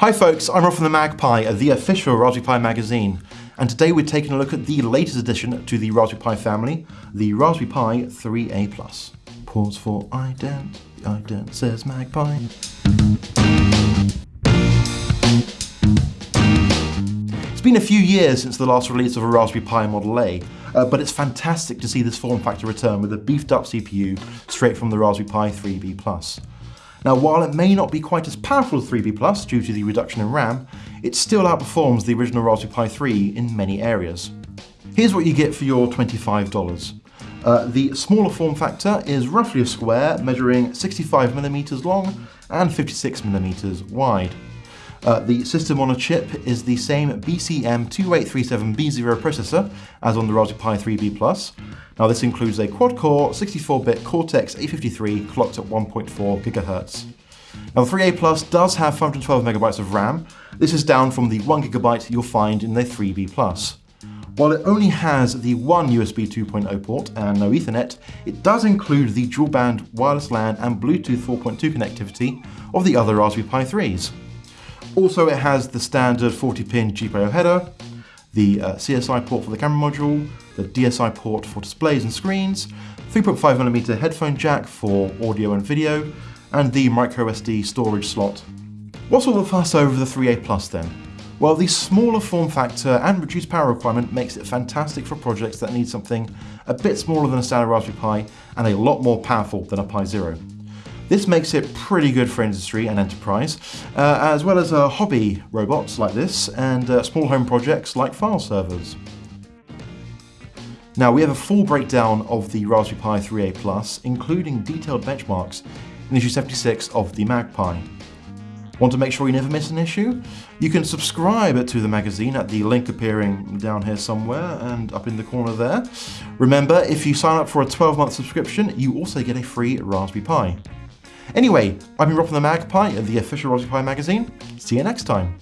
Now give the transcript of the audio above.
Hi folks, I'm Rob from the MagPi, the official Raspberry Pi magazine, and today we're taking a look at the latest addition to the Raspberry Pi family, the Raspberry Pi 3A+. Pause for ident, the ident says MagPi. It's been a few years since the last release of a Raspberry Pi Model A, uh, but it's fantastic to see this form factor return with a beefed up CPU straight from the Raspberry Pi 3B+. Now, while it may not be quite as powerful as 3B Plus due to the reduction in RAM, it still outperforms the original Raspberry Pi 3 in many areas. Here's what you get for your $25. Uh, the smaller form factor is roughly a square, measuring 65mm long and 56mm wide. Uh, the system on a chip is the same BCM2837B0 processor as on the Raspberry Pi 3B+. Now this includes a quad-core 64-bit Cortex-A53 clocked at 1.4 GHz. Now the 3A Plus does have 512MB of RAM. This is down from the 1GB you'll find in the 3B Plus. While it only has the one USB 2.0 port and no Ethernet, it does include the dual band wireless LAN and Bluetooth 4.2 connectivity of the other Raspberry Pi 3s. Also, it has the standard 40-pin GPIO header, the uh, CSI port for the camera module, the DSI port for displays and screens, 3.5mm headphone jack for audio and video, and the microSD storage slot. What's all the fuss over the 3A Plus then? Well, the smaller form factor and reduced power requirement makes it fantastic for projects that need something a bit smaller than a standard Raspberry Pi and a lot more powerful than a Pi Zero. This makes it pretty good for industry and enterprise, uh, as well as uh, hobby robots like this and uh, small home projects like file servers. Now we have a full breakdown of the Raspberry Pi 3A Plus, including detailed benchmarks in issue 76 of the MagPi. Want to make sure you never miss an issue? You can subscribe to the magazine at the link appearing down here somewhere and up in the corner there. Remember, if you sign up for a 12-month subscription, you also get a free Raspberry Pi. Anyway, I've been Rob from the MagPi, of the official Raspberry Pi magazine. See you next time.